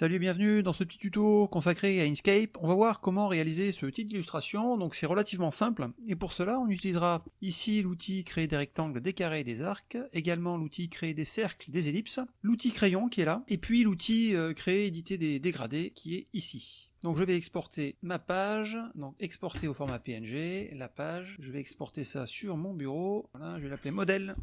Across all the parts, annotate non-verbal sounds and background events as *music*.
Salut et bienvenue dans ce petit tuto consacré à Inkscape. On va voir comment réaliser ce type d'illustration, donc c'est relativement simple, et pour cela on utilisera ici l'outil créer des rectangles, des carrés des arcs, également l'outil créer des cercles, des ellipses, l'outil crayon qui est là, et puis l'outil euh, créer, éditer des dégradés qui est ici. Donc je vais exporter ma page, donc exporter au format PNG, la page, je vais exporter ça sur mon bureau, voilà, je vais l'appeler modèle,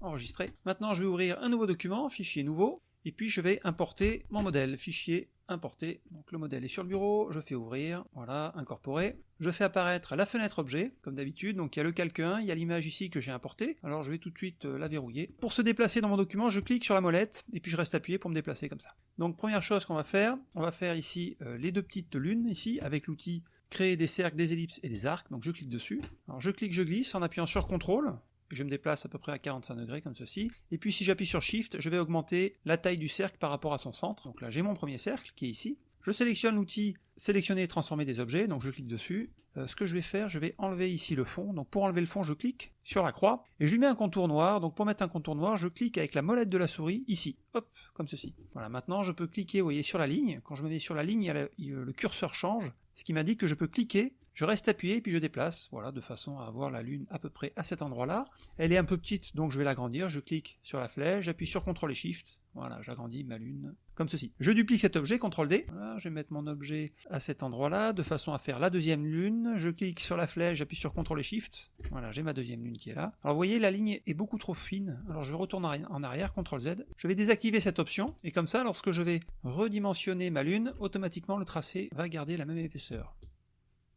enregistrer. Maintenant je vais ouvrir un nouveau document, fichier nouveau, et puis je vais importer mon modèle, fichier importer, donc le modèle est sur le bureau, je fais ouvrir, voilà, incorporer, je fais apparaître la fenêtre objet, comme d'habitude, donc il y a le calque 1, il y a l'image ici que j'ai importée, alors je vais tout de suite euh, la verrouiller. Pour se déplacer dans mon document, je clique sur la molette, et puis je reste appuyé pour me déplacer comme ça. Donc première chose qu'on va faire, on va faire ici euh, les deux petites lunes, ici, avec l'outil créer des cercles, des ellipses et des arcs, donc je clique dessus. Alors je clique, je glisse en appuyant sur CTRL, je me déplace à peu près à 45 degrés comme ceci, et puis si j'appuie sur Shift, je vais augmenter la taille du cercle par rapport à son centre, donc là j'ai mon premier cercle qui est ici, je sélectionne l'outil sélectionner et transformer des objets, donc je clique dessus. Euh, ce que je vais faire, je vais enlever ici le fond, donc pour enlever le fond, je clique sur la croix, et je lui mets un contour noir, donc pour mettre un contour noir, je clique avec la molette de la souris, ici, hop, comme ceci. Voilà, maintenant je peux cliquer, vous voyez, sur la ligne, quand je me mets sur la ligne, le curseur change, ce qui m'indique que je peux cliquer, je reste appuyé, puis je déplace, voilà, de façon à avoir la lune à peu près à cet endroit-là. Elle est un peu petite, donc je vais l'agrandir, je clique sur la flèche, j'appuie sur CTRL et SHIFT, voilà, j'agrandis ma lune, comme ceci. Je duplique cet objet, CTRL D, je vais mettre mon objet à cet endroit-là, de façon à faire la deuxième lune, je clique sur la flèche, j'appuie sur CTRL et SHIFT, voilà, j'ai ma deuxième lune qui est là. Alors vous voyez, la ligne est beaucoup trop fine, alors je retourne en arrière, CTRL Z, je vais désactiver cette option, et comme ça, lorsque je vais redimensionner ma lune, automatiquement le tracé va garder la même épaisseur.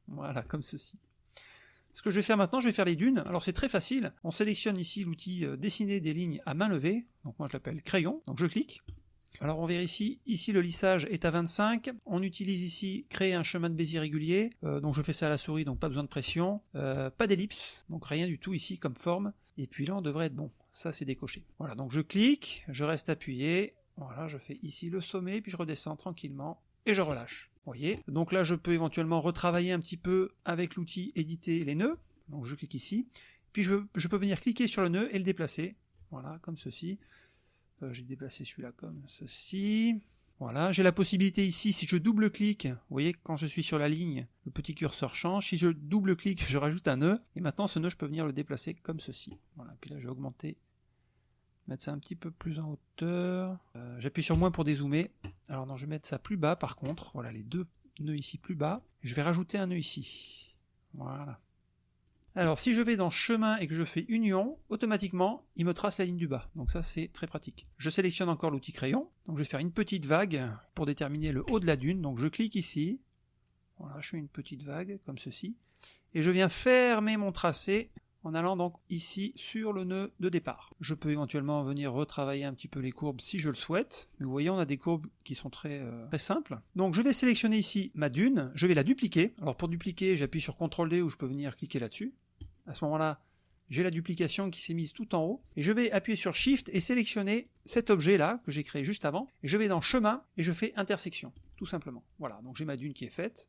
Voilà, comme ceci. Ce que je vais faire maintenant, je vais faire les dunes. Alors c'est très facile. On sélectionne ici l'outil euh, dessiner des lignes à main levée. Donc moi je l'appelle crayon. Donc je clique. Alors on vérifie, ici le lissage est à 25, on utilise ici créer un chemin de Bézier régulier, euh, donc je fais ça à la souris, donc pas besoin de pression, euh, pas d'ellipse, donc rien du tout ici comme forme, et puis là on devrait être bon, ça c'est décoché. Voilà, donc je clique, je reste appuyé, voilà, je fais ici le sommet, puis je redescends tranquillement, et je relâche. Voyez Donc là, je peux éventuellement retravailler un petit peu avec l'outil éditer les nœuds. Donc je clique ici. Puis je, peux venir cliquer sur le nœud et le déplacer. Voilà, comme ceci. Euh, j'ai déplacé celui-là comme ceci. Voilà, j'ai la possibilité ici, si je double-clique, vous voyez, quand je suis sur la ligne, le petit curseur change, si je double-clique, *laughs* je rajoute un nœud, et maintenant ce nœud, je peux venir le déplacer comme ceci. Voilà, puis là, je vais augmenter mettre ça un petit peu plus en hauteur. Euh, j'appuie sur moins pour dézoomer. Alors non, je vais mettre ça plus bas par contre. Voilà, les deux nœuds ici plus bas. Je vais rajouter un nœud ici. Voilà. Alors si je vais dans chemin et que je fais union, automatiquement il me trace la ligne du bas, donc ça c'est très pratique. Je sélectionne encore l'outil crayon, donc je vais faire une petite vague pour déterminer le haut de la dune, donc je clique ici, voilà je fais une petite vague comme ceci, et je viens fermer mon tracé en allant donc ici sur le nœud de départ. Je peux éventuellement venir retravailler un petit peu les courbes si je le souhaite, mais vous voyez on a des courbes qui sont très, euh, très simples. Donc je vais sélectionner ici ma dune, je vais la dupliquer. Alors pour dupliquer, j'appuie sur CTRL D ou je peux venir cliquer là-dessus. À ce moment-là, j'ai la duplication qui s'est mise tout en haut, et je vais appuyer sur Shift et sélectionner cet objet-là, que j'ai créé juste avant, et je vais dans Chemin, et je fais Intersection, tout simplement. Voilà, donc j'ai ma dune qui est faite,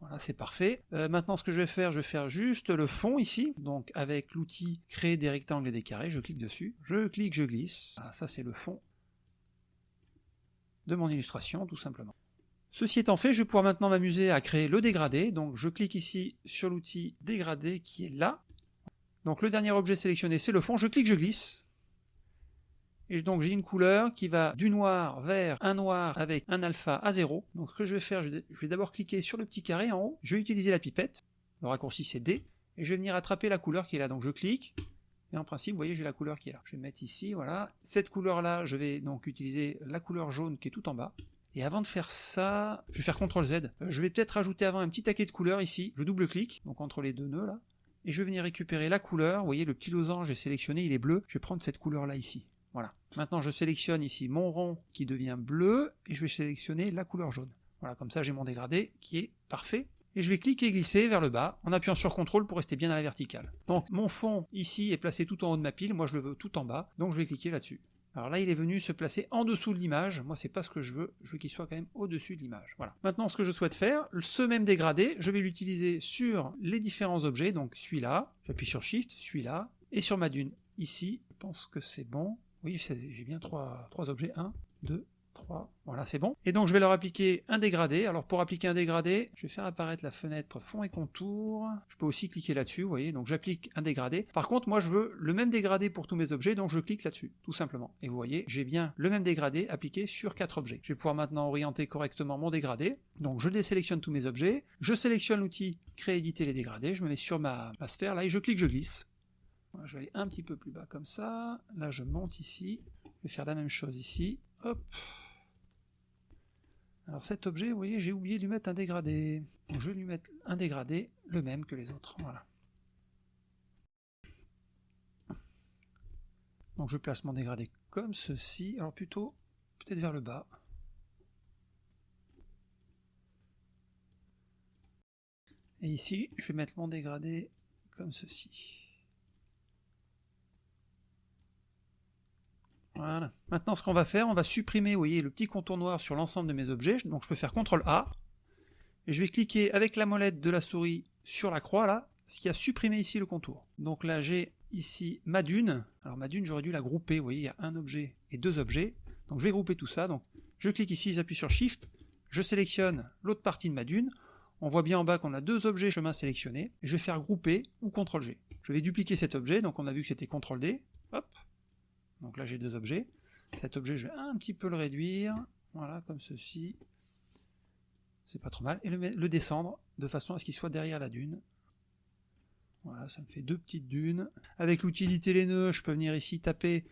voilà, c'est parfait. Euh, maintenant, ce que je vais faire, je vais faire juste le fond ici. Donc, avec l'outil créer des rectangles et des carrés, je clique dessus. Je clique, je glisse. Ah, ça, c'est le fond de mon illustration, tout simplement. Ceci étant fait, je vais pouvoir maintenant m'amuser à créer le dégradé. Donc, je clique ici sur l'outil dégradé qui est là. Donc, le dernier objet sélectionné, c'est le fond. Je clique, je glisse. Et donc j'ai une couleur qui va du noir vers un noir avec un alpha à 0. Donc ce que je vais faire, je vais d'abord cliquer sur le petit carré en haut, je vais utiliser la pipette, le raccourci c'est D, et je vais venir attraper la couleur qui est là. Donc je clique, et en principe, vous voyez, j'ai la couleur qui est là. Je vais mettre ici, voilà. Cette couleur-là, je vais donc utiliser la couleur jaune qui est tout en bas. Et avant de faire ça, je vais faire CTRL Z. Euh, je vais peut-être rajouter avant un petit taquet de couleur ici. Je double-clique, donc entre les deux nœuds là. Et je vais venir récupérer la couleur. Vous voyez, le petit losange est sélectionné, il est bleu. Je vais prendre cette couleur là ici. Voilà. Maintenant, je sélectionne ici mon rond qui devient bleu, et je vais sélectionner la couleur jaune. Voilà, comme ça j'ai mon dégradé qui est parfait. Et je vais cliquer et glisser vers le bas, en appuyant sur CTRL pour rester bien à la verticale. Donc mon fond ici est placé tout en haut de ma pile, moi je le veux tout en bas, donc je vais cliquer là-dessus. Alors là, il est venu se placer en dessous de l'image. Moi, c'est pas ce que je veux. Je veux qu'il soit quand même au-dessus de l'image. Voilà. Maintenant, ce que je souhaite faire, ce même dégradé, je vais l'utiliser sur les différents objets. Donc, celui-là, j'appuie sur Shift, celui-là, et sur ma dune. Ici, je pense que c'est bon. Oui, j'ai bien trois, objets. 1, 2, 3, voilà c'est bon. Et donc je vais leur appliquer un dégradé. Alors pour appliquer un dégradé, je vais faire apparaître la fenêtre fond et contour. Je peux aussi cliquer là-dessus, vous voyez, donc j'applique un dégradé. Par contre moi je veux le même dégradé pour tous mes objets, donc je clique là-dessus, tout simplement. Et vous voyez, j'ai bien le même dégradé appliqué sur quatre objets. Je vais pouvoir maintenant orienter correctement mon dégradé. Donc je désélectionne tous mes objets, je sélectionne l'outil créer éditer les dégradés, je me mets sur ma sphère là et je clique, je glisse. Je vais aller un petit peu plus bas comme ça, là je monte ici, je vais faire la même chose ici, hop, alors cet objet, vous voyez, j'ai oublié de lui mettre un dégradé. Donc je vais lui mettre un dégradé, le même que les autres. Voilà. Donc je place mon dégradé comme ceci, alors plutôt peut-être vers le bas. Et ici, je vais mettre mon dégradé comme ceci. Voilà. Maintenant, ce qu'on va faire, on va supprimer, vous voyez, le petit contour noir sur l'ensemble de mes objets. Donc, je peux faire CTRL A. Et je vais cliquer avec la molette de la souris sur la croix, là, ce qui a supprimé ici le contour. Donc là, j'ai ici ma dune. Alors, ma dune, j'aurais dû la grouper. Vous voyez, il y a un objet et deux objets. Donc, je vais grouper tout ça. Donc, je clique ici, j'appuie sur Shift. Je sélectionne l'autre partie de ma dune. On voit bien en bas qu'on a deux objets chemin sélectionnés. Je vais faire grouper ou CTRL G. Je vais dupliquer cet objet. Donc, on a vu que c'était CTRL D. Donc là j'ai deux objets. Cet objet je vais un petit peu le réduire, voilà comme ceci. C'est pas trop mal. Et le, descendre de façon à ce qu'il soit derrière la dune. Voilà, ça me fait deux petites dunes. Avec l'utilité les nœuds, je peux venir ici taper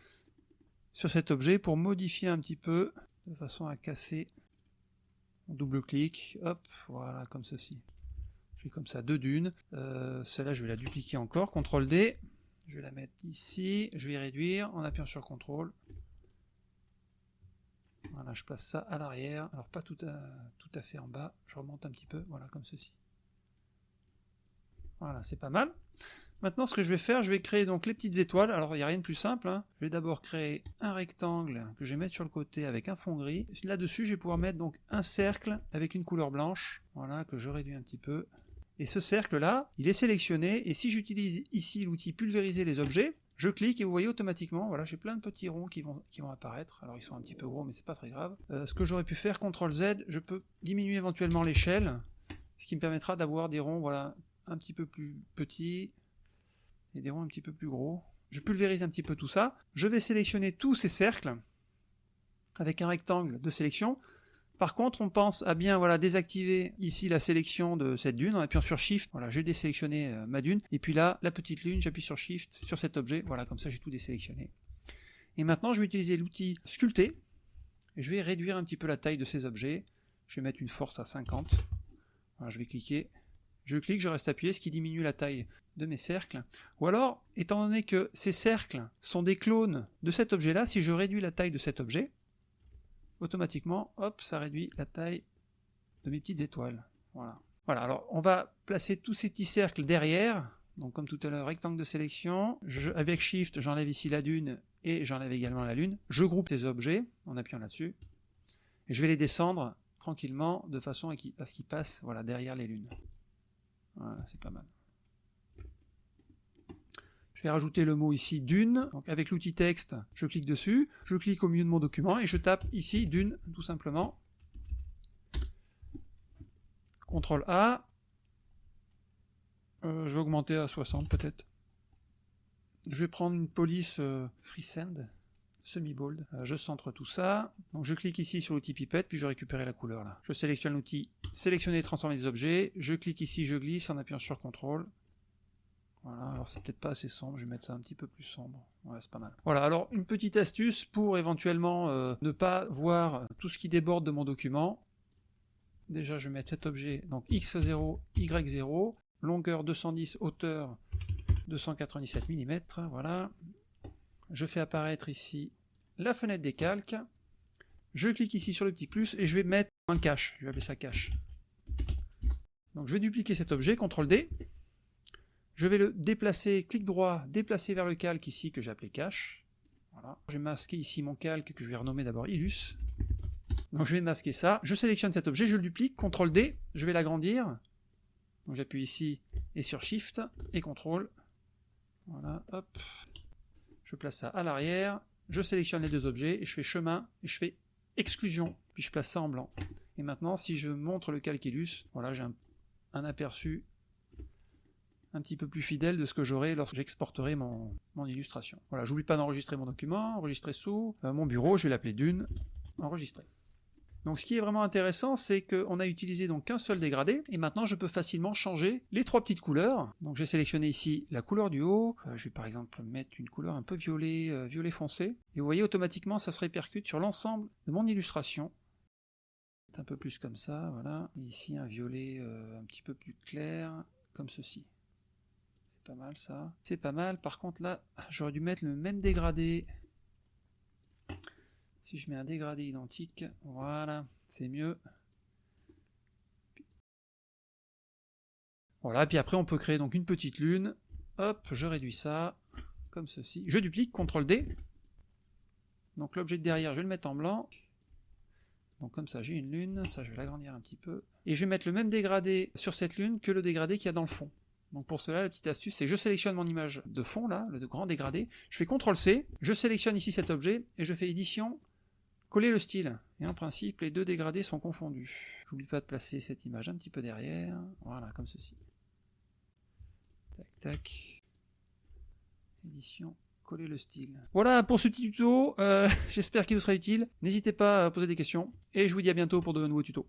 sur cet objet pour modifier un petit peu, de façon à casser. double-clic, hop, voilà, comme ceci. J'ai comme ça deux dunes. Euh, celle-là, je vais la dupliquer encore, CTRL D. Je vais la mettre ici, je vais réduire en appuyant sur CTRL. Voilà, je place ça à l'arrière, alors pas tout à, fait en bas, je remonte un petit peu, voilà, comme ceci. Voilà, c'est pas mal. Maintenant, ce que je vais faire, je vais créer donc les petites étoiles. Alors, il n'y a rien de plus simple. Hein. Je vais d'abord créer un rectangle que je vais mettre sur le côté avec un fond gris. Là-dessus, je vais pouvoir mettre donc un cercle avec une couleur blanche. Voilà, que je réduis un petit peu. Et ce cercle-là, il est sélectionné, et si j'utilise ici l'outil pulvériser les objets, je clique et vous voyez automatiquement, voilà, j'ai plein de petits ronds qui vont, qui vont apparaître. Alors ils sont un petit peu gros, mais c'est pas très grave. Euh, ce que j'aurais pu faire, CTRL Z, je peux diminuer éventuellement l'échelle, ce qui me permettra d'avoir des ronds, voilà, un petit peu plus petits, et des ronds un petit peu plus gros. Je pulvérise un petit peu tout ça. Je vais sélectionner tous ces cercles, avec un rectangle de sélection, par contre, on pense à bien voilà, désactiver ici la sélection de cette dune en appuyant sur Shift. Voilà, j'ai désélectionné euh, ma dune. Et puis là, la petite lune, j'appuie sur Shift sur cet objet. Voilà, comme ça j'ai tout désélectionné. Et maintenant, je vais utiliser l'outil sculpter. Je vais réduire un petit peu la taille de ces objets. Je vais mettre une force à 50. Voilà, je vais cliquer. Je clique, je reste appuyé, ce qui diminue la taille de mes cercles. Ou alors, étant donné que ces cercles sont des clones de cet objet-là, si je réduis la taille de cet objet, automatiquement, hop, ça réduit la taille de mes petites étoiles. Voilà. Voilà, alors on va placer tous ces petits cercles derrière, donc comme tout à l'heure, rectangle de sélection, avec Shift, j'enlève ici la dune, et j'enlève également la lune, je groupe les objets, en appuyant là-dessus, et je vais les descendre tranquillement, de façon à ce qu'ils passent voilà, derrière les lunes. Voilà, c'est pas mal vais rajouter le mot ici d'une. Donc avec l'outil texte, je clique dessus, je clique au milieu de mon document et je tape ici d'une tout simplement. CTRL A. Euh, je vais augmenter à 60 peut-être. Je vais prendre une police euh, FreeSend, semi-bold. Euh, je centre tout ça. Donc je clique ici sur l'outil pipette, puis je récupère la couleur là. Je sélectionne l'outil sélectionner et transformer des objets. Je clique ici, je glisse en appuyant sur CTRL. Voilà, alors c'est peut-être pas assez sombre, je vais mettre ça un petit peu plus sombre. Ouais, c'est pas mal. Voilà, alors une petite astuce pour éventuellement euh, ne pas voir tout ce qui déborde de mon document. Déjà, je vais mettre cet objet, donc x0, y0, longueur 210, hauteur 297 mm, voilà. Je fais apparaître ici la fenêtre des calques. Je clique ici sur le petit plus et je vais mettre un cache, je vais appeler ça cache. Donc je vais dupliquer cet objet, CTRL D, je vais le déplacer, clic droit, déplacer vers le calque ici que j'ai appelé cache. Voilà. Je vais masquer ici mon calque que je vais renommer d'abord Illus. Donc je vais masquer ça. Je sélectionne cet objet, je le duplique, CTRL D, je vais l'agrandir. Donc j'appuie ici et sur Shift et CTRL. Voilà, hop. Je place ça à l'arrière. Je sélectionne les deux objets et je fais chemin et je fais exclusion, puis je place ça en blanc. Et maintenant, si je montre le calculus, voilà, j'ai un, aperçu un petit peu plus fidèle de ce que j'aurai lorsque j'exporterai mon, illustration. Voilà, j'oublie pas d'enregistrer mon document, enregistrer sous euh, mon bureau, je vais l'appeler Dune, enregistrer. Donc ce qui est vraiment intéressant, c'est qu'on a utilisé donc qu'un seul dégradé, et maintenant je peux facilement changer les trois petites couleurs. Donc j'ai sélectionné ici la couleur du haut, euh, je vais par exemple mettre une couleur un peu violet, euh, violet foncé, et vous voyez automatiquement ça se répercute sur l'ensemble de mon illustration. Un peu plus comme ça, voilà. ici un violet un petit peu plus clair, comme ceci. Pas mal ça. C'est pas mal, par contre là, j'aurais dû mettre le même dégradé si je mets un dégradé identique, voilà, c'est mieux. Voilà, puis après on peut créer donc une petite lune. Hop, je réduis ça, comme ceci. Je duplique, CTRL D. Donc l'objet de derrière, je vais le mettre en blanc. Donc comme ça, j'ai une lune, ça je vais l'agrandir un petit peu. Et je vais mettre le même dégradé sur cette lune que le dégradé qu'il y a dans le fond. Donc pour cela, la petite astuce, c'est je sélectionne mon image de fond, là, le grand dégradé, je fais CTRL C, je sélectionne ici cet objet, et je fais édition, Coller le style. Et en principe, les deux dégradés sont confondus. J'oublie pas de placer cette image un petit peu derrière. Voilà, comme ceci. Tac, tac. Édition, coller le style. Voilà pour ce petit tuto. Euh, *laughs* j'espère qu'il vous sera utile. N'hésitez pas à poser des questions. Et je vous dis à bientôt pour de nouveaux tutos.